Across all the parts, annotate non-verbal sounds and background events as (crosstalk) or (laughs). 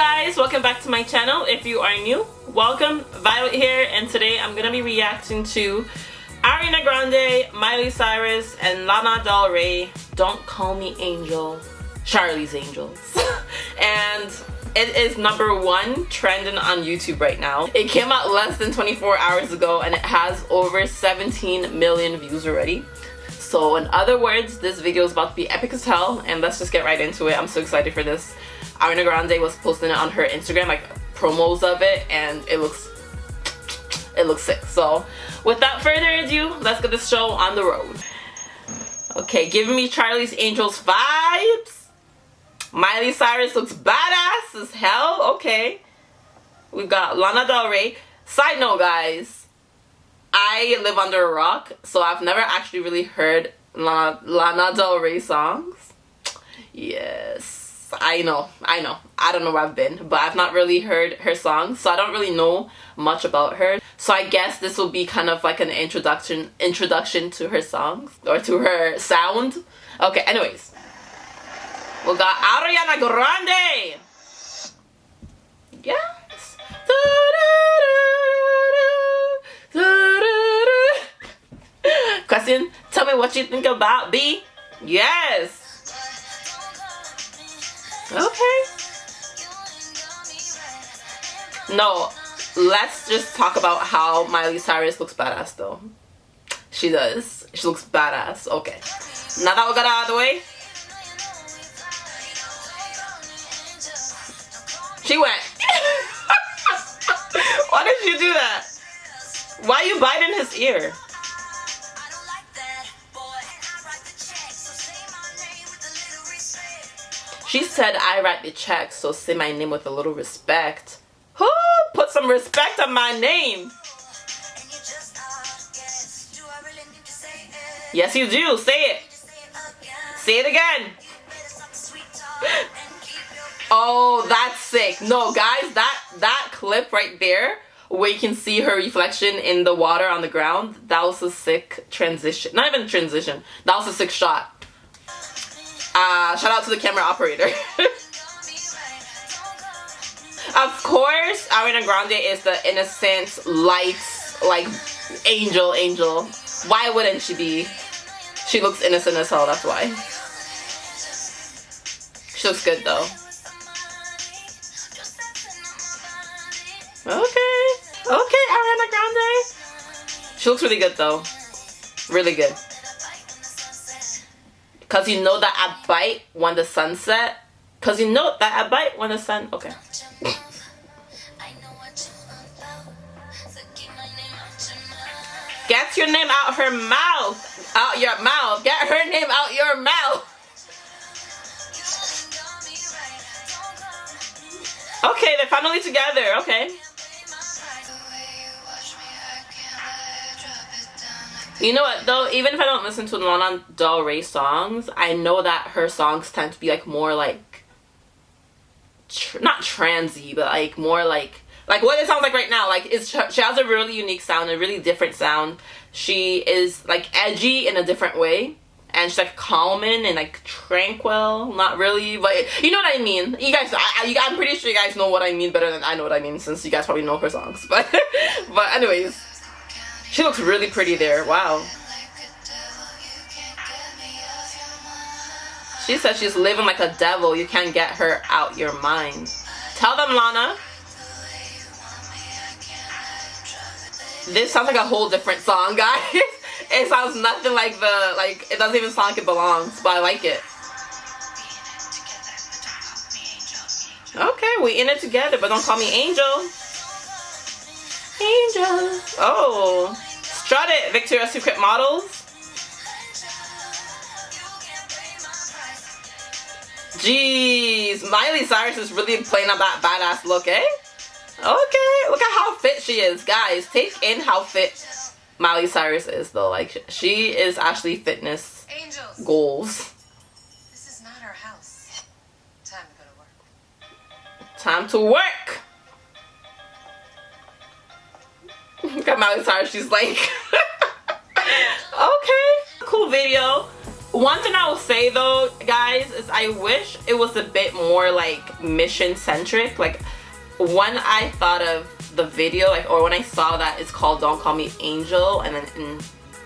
guys welcome back to my channel. If you are new welcome. Violet here and today i'm gonna be reacting to ariana grande miley cyrus and lana del rey don't call me angel charlie's angels. (laughs) And it is number one trending on youtube right now. It came out less than 24 hours ago and it has over 17 million views already. So in other words this video is about to be epic as hell and let's just get right into it. I'm so excited for this Ariana Grande was posting it on her Instagram, like promos of it, and it looks it looks sick. So without further ado, let's get this show on the road. Okay, giving me Charlie's Angels vibes. Miley Cyrus looks badass as hell. Okay. We've got Lana Del Rey. Side note, guys. I live under a rock, so I've never actually really heard Lana, Lana Del Rey songs. Yes I know, I know. I don't know where I've been, but I've not really heard her songs, so I don't really know much about her. So I guess this will be kind of like an introduction introduction to her songs or to her sound. Okay, anyways. We got Ariana Grande. Yes. Question, tell me what you think about B. Yes. Okay. No, let's just talk about how Miley Cyrus looks badass though. She does. She looks badass. Okay. Now that we got out of the way. She went. (laughs) Why did you do that? Why are you biting his ear? She said, I write the check, so say my name with a little respect. Who put some respect on my name? Yes, you do. Say it. Say it again. oh, that's sick. No, guys, that, that clip right there where you can see her reflection in the water on the ground, that was a sick transition. Not even transition. That was a sick shot. Uh, shout out to the camera operator. (laughs) of course, Ariana Grande is the innocent, light, like, angel, angel. Why wouldn't she be? She looks innocent as hell, that's why. She looks good, though. Okay. Okay, Ariana Grande. She looks really good, though. Really good. Cause you know that I bite when the sun set. Cause you know that I bite when the sun. Okay. Get your name out her mouth. Out your mouth. Get her name out your mouth. Okay, they're finally together. Okay. You know what though? Even if I don't listen to Lana Del Rey songs, I know that her songs tend to be like more like tr not transy, but like more like like what it sounds like right now. Like it's she has a really unique sound, a really different sound. She is like edgy in a different way. And she's like calming and like tranquil, not really, but you know what I mean. You guys, I, I, I'm pretty sure you guys know what I mean better than I know what I mean, since you guys probably know her songs. (laughs) But, but anyways, she looks really pretty there. Wow. She says she's living like a devil. You can't get her out your mind. Tell them, Lana. This sounds like a whole different song, (laughs) guys. it sounds nothing like the, like, it doesn't even sound like it belongs, but I like it. Okay, we in it together, but don't call me Angel. Angel. Oh. Strut it, Victoria's Secret models. Jeez, Miley Cyrus is really playing on that badass look, eh? Okay, look at how fit she is. Guys, take in how fit Miley Cyrus is, though. Like, she is actually fitness Angels. goals. This is not our house. Time to go to work. Time to work! At Miley Cyrus, she's like, (laughs) okay, cool video. one thing I will say though, guys, is I wish it was a bit more like mission centric. Like when I thought of the video, like or when I saw that it's called Don't Call Me Angel and then in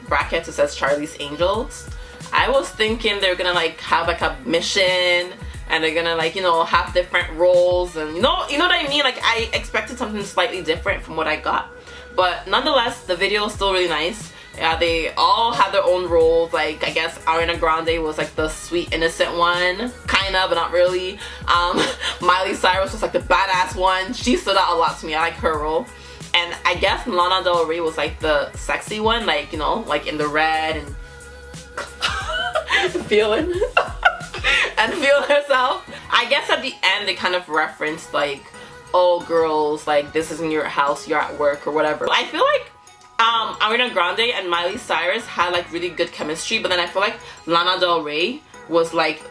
brackets it says Charlie's Angels, I was thinking they're gonna like have like a mission and they're gonna like you know have different roles and you know you know what I mean like I expected something slightly different from what I got but nonetheless the video is still really nice. Yeah they all have their own roles like I guess Ariana Grande was like the sweet innocent one. Kind of but not really. Um, (laughs) Miley Cyrus was like the badass one. She stood out a lot to me. I like her role. And I guess Lana Del Rey was like the sexy one. Like you know like in the red and (laughs) feeling (laughs) and feel herself. I guess at the end they kind of referenced like, oh girls, like this isn't your house, you're at work or whatever. I feel like um, Ariana Grande and Miley Cyrus had like really good chemistry, but then I feel like Lana Del Rey was like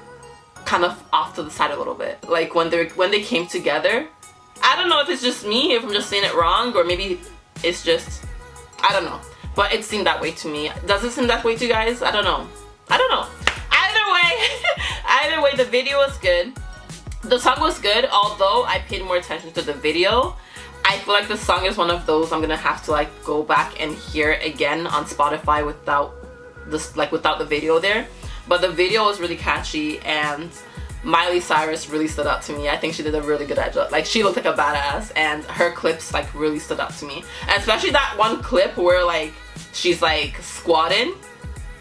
kind of off to the side a little bit. Like when they when they came together, I don't know if it's just me, if I'm just saying it wrong, or maybe it's just I don't know. But it seemed that way to me. Does it seem that way to you guys? I don't know. I don't know. Either way, (laughs) either way, the video was good. The song was good, although I paid more attention to the video. I feel like the song is one of those I'm gonna have to like go back and hear it again on Spotify without this like without the video there. But the video was really catchy and Miley Cyrus really stood out to me. I think she did a really good job. Like she looked like a badass and her clips like really stood out to me. And especially that one clip where like she's like squatting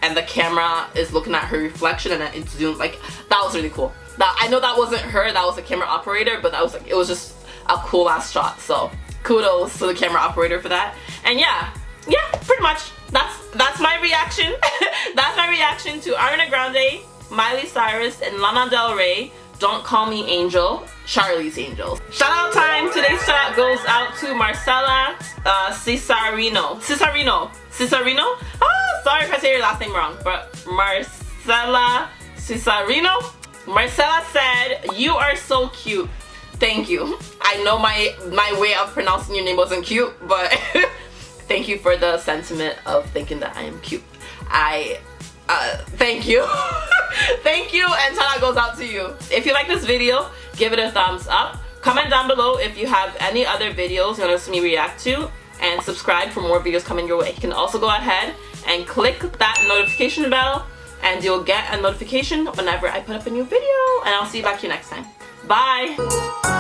and the camera is looking at her reflection and it's zoomed like that was really cool that I know that wasn't her that was a camera operator but that was like it was just a cool ass shot so kudos to the camera operator for that and yeah yeah pretty much that's that's my reaction (laughs) that's my reaction to Ariana Grande Miley Cyrus and Lana Del Rey don't Call Me Angel, Charlie's Angels. Shout out time. Today's shout out goes out to Marcella uh, Cesarino. Cesarino. Cesarino? Ah, sorry if I say your last name wrong, but Marcella Cesarino? Marcella said, you are so cute. Thank you. I know my, my way of pronouncing your name wasn't cute, but (laughs) thank you for the sentiment of thinking that I am cute. I uh, thank you. (laughs) thank you and shout out goes out to you. If you like this video, give it a thumbs up. Comment down below if you have any other videos you want to see me react to and subscribe for more videos coming your way. You can also go ahead and click that notification bell and you'll get a notification whenever I put up a new video and I'll see you back here next time. Bye!